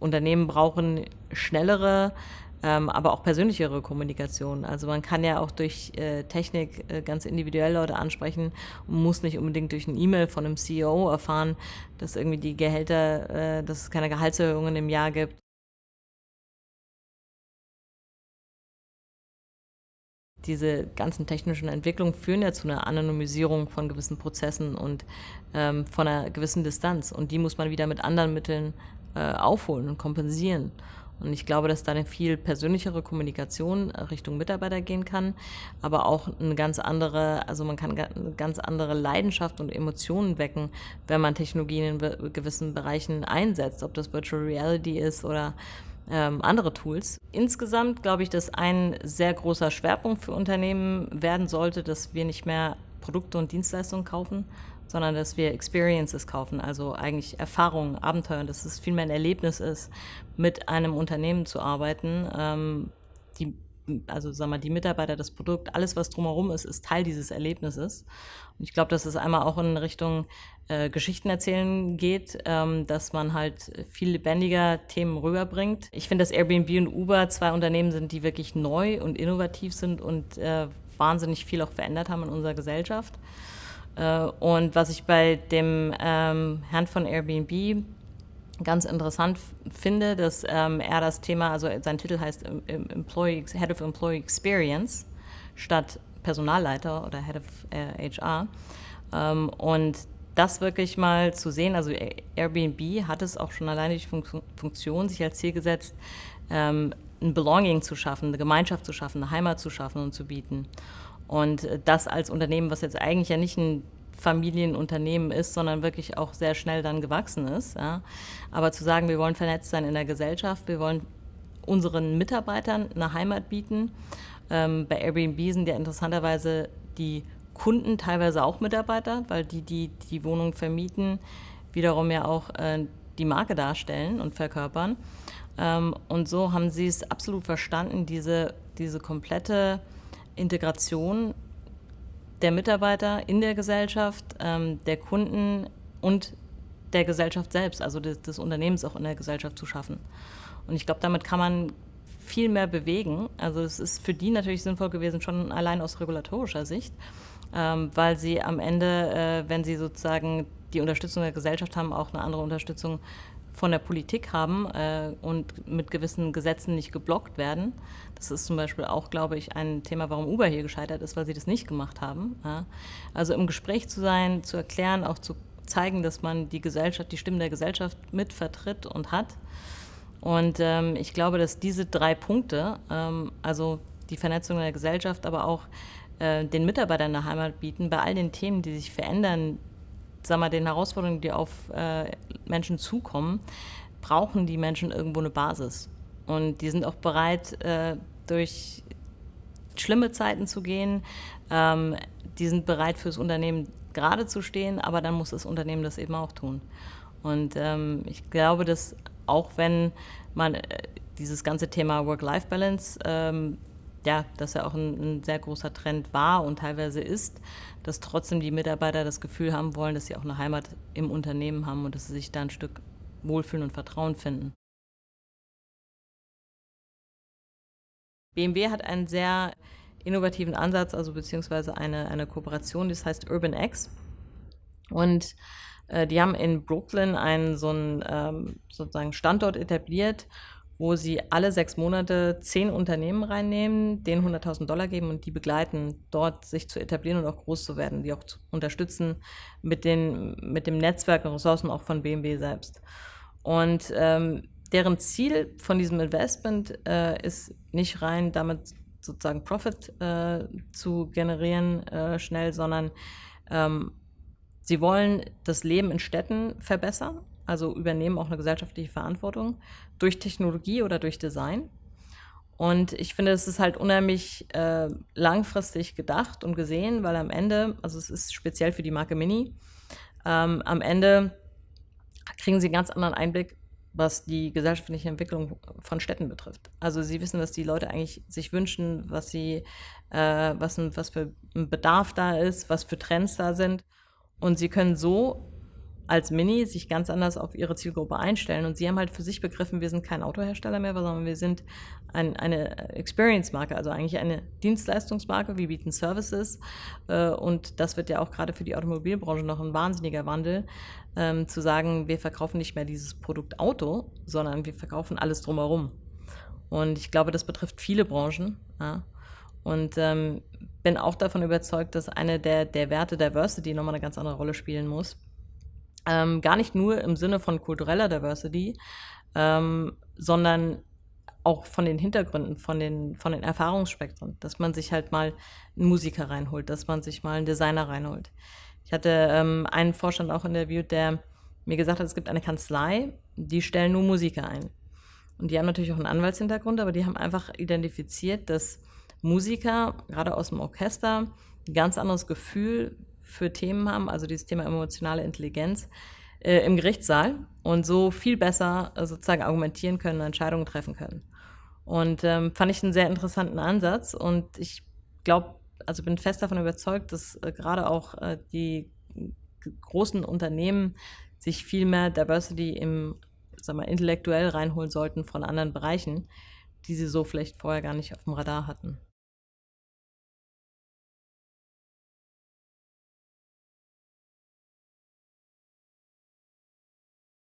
Unternehmen brauchen schnellere, ähm, aber auch persönlichere Kommunikation. Also man kann ja auch durch äh, Technik äh, ganz individuell Leute ansprechen und muss nicht unbedingt durch ein E-Mail von einem CEO erfahren, dass irgendwie die Gehälter, äh, dass es keine Gehaltserhöhungen im Jahr gibt. Diese ganzen technischen Entwicklungen führen ja zu einer Anonymisierung von gewissen Prozessen und ähm, von einer gewissen Distanz. Und die muss man wieder mit anderen Mitteln äh, aufholen und kompensieren. Und ich glaube, dass da eine viel persönlichere Kommunikation Richtung Mitarbeiter gehen kann, aber auch eine ganz andere, also man kann eine ganz andere Leidenschaft und Emotionen wecken, wenn man Technologien in gewissen Bereichen einsetzt, ob das Virtual Reality ist oder ähm, andere Tools. Insgesamt glaube ich, dass ein sehr großer Schwerpunkt für Unternehmen werden sollte, dass wir nicht mehr Produkte und Dienstleistungen kaufen, sondern dass wir Experiences kaufen, also eigentlich Erfahrungen, Abenteuer, dass es vielmehr ein Erlebnis ist, mit einem Unternehmen zu arbeiten, ähm, die also sag mal, die Mitarbeiter, das Produkt, alles, was drumherum ist, ist Teil dieses Erlebnisses. Und ich glaube, dass es einmal auch in Richtung äh, Geschichten erzählen geht, ähm, dass man halt viel lebendiger Themen rüberbringt. Ich finde, dass Airbnb und Uber zwei Unternehmen sind, die wirklich neu und innovativ sind und äh, wahnsinnig viel auch verändert haben in unserer Gesellschaft. Äh, und was ich bei dem ähm, Herrn von Airbnb ganz interessant finde, dass ähm, er das Thema, also sein Titel heißt Employee, Head of Employee Experience statt Personalleiter oder Head of äh, HR. Ähm, und das wirklich mal zu sehen, also Airbnb hat es auch schon alleine die Funktion sich als Ziel gesetzt, ähm, ein Belonging zu schaffen, eine Gemeinschaft zu schaffen, eine Heimat zu schaffen und zu bieten. Und das als Unternehmen, was jetzt eigentlich ja nicht ein Familienunternehmen ist, sondern wirklich auch sehr schnell dann gewachsen ist. Ja. Aber zu sagen, wir wollen vernetzt sein in der Gesellschaft, wir wollen unseren Mitarbeitern eine Heimat bieten. Ähm, bei Airbnb sind ja interessanterweise die Kunden teilweise auch Mitarbeiter, weil die, die die Wohnung vermieten, wiederum ja auch äh, die Marke darstellen und verkörpern. Ähm, und so haben sie es absolut verstanden, diese, diese komplette Integration der Mitarbeiter in der Gesellschaft, ähm, der Kunden und der Gesellschaft selbst, also des, des, Unternehmens auch in der Gesellschaft zu schaffen. Und ich glaube, damit kann man viel mehr bewegen. Also es ist für die natürlich sinnvoll gewesen, schon allein aus regulatorischer Sicht, ähm, weil sie am Ende, äh, wenn sie sozusagen die Unterstützung der Gesellschaft haben, auch eine andere Unterstützung von der Politik haben äh, und mit gewissen Gesetzen nicht geblockt werden. Das ist zum Beispiel auch, glaube ich, ein Thema, warum Uber hier gescheitert ist, weil sie das nicht gemacht haben. Ja. Also im Gespräch zu sein, zu erklären, auch zu zeigen, dass man die Gesellschaft, die Stimmen der Gesellschaft mit vertritt und hat. Und ähm, ich glaube, dass diese drei Punkte, ähm, also die Vernetzung der Gesellschaft, aber auch äh, den Mitarbeitern eine Heimat bieten, bei all den Themen, die sich verändern, sag mal, den Herausforderungen, die auf äh, Menschen zukommen, brauchen die Menschen irgendwo eine Basis. Und die sind auch bereit, äh, durch schlimme Zeiten zu gehen. Ähm, die sind bereit, fürs Unternehmen gerade zu stehen, aber dann muss das Unternehmen das eben auch tun. Und ähm, ich glaube, dass auch wenn man äh, dieses ganze Thema Work-Life-Balance ähm, ja, dass er auch ein, ein, sehr großer Trend war und teilweise ist, dass trotzdem die Mitarbeiter das Gefühl haben wollen, dass sie auch eine Heimat im Unternehmen haben und dass sie sich da ein Stück wohlfühlen und Vertrauen finden. BMW hat einen sehr innovativen Ansatz, also beziehungsweise eine, eine Kooperation, das heißt Urban X. Und äh, die haben in Brooklyn einen so einen ähm, sozusagen Standort etabliert, wo sie alle sechs Monate zehn Unternehmen reinnehmen, denen 100.000 Dollar geben und die begleiten, dort sich zu etablieren und auch groß zu werden, die auch zu unterstützen mit, den, mit dem Netzwerk und Ressourcen auch von BMW selbst. Und ähm, deren Ziel von diesem Investment äh, ist nicht rein damit sozusagen Profit äh, zu generieren äh, schnell, sondern ähm, sie wollen das Leben in Städten verbessern also übernehmen auch eine gesellschaftliche Verantwortung durch Technologie oder durch Design. Und ich finde, es ist halt unheimlich äh, langfristig gedacht und gesehen, weil am Ende, also es ist speziell für die Marke Mini, ähm, am Ende kriegen sie einen ganz anderen Einblick, was die gesellschaftliche Entwicklung von Städten betrifft. Also sie wissen, was die Leute eigentlich sich wünschen, was sie, äh, was, was für ein Bedarf da ist, was für Trends da sind. Und sie können so als Mini sich ganz anders auf ihre Zielgruppe einstellen. Und sie haben halt für sich begriffen, wir sind kein Autohersteller mehr, sondern wir sind ein, eine Experience-Marke, also eigentlich eine Dienstleistungsmarke. Wir bieten Services. Äh, und das wird ja auch gerade für die Automobilbranche noch ein wahnsinniger Wandel, ähm, zu sagen, wir verkaufen nicht mehr dieses Produkt Auto, sondern wir verkaufen alles drumherum. Und ich glaube, das betrifft viele Branchen. Ja. Und ähm, bin auch davon überzeugt, dass eine der, der Werte Diversity nochmal eine ganz andere Rolle spielen muss. Ähm, gar nicht nur im Sinne von kultureller Diversity, ähm, sondern auch von den Hintergründen, von den, von den Erfahrungsspektren, dass man sich halt mal einen Musiker reinholt, dass man sich mal einen Designer reinholt. Ich hatte ähm, einen Vorstand auch interviewt, der mir gesagt hat, es gibt eine Kanzlei, die stellen nur Musiker ein. Und die haben natürlich auch einen Anwaltshintergrund, aber die haben einfach identifiziert, dass Musiker, gerade aus dem Orchester, ein ganz anderes Gefühl für Themen haben, also dieses Thema emotionale Intelligenz, äh, im Gerichtssaal und so viel besser äh, sozusagen argumentieren können, Entscheidungen treffen können. Und ähm, fand ich einen sehr interessanten Ansatz und ich glaube, also bin fest davon überzeugt, dass äh, gerade auch äh, die großen Unternehmen sich viel mehr Diversity im, sag mal, intellektuell reinholen sollten von anderen Bereichen, die sie so vielleicht vorher gar nicht auf dem Radar hatten.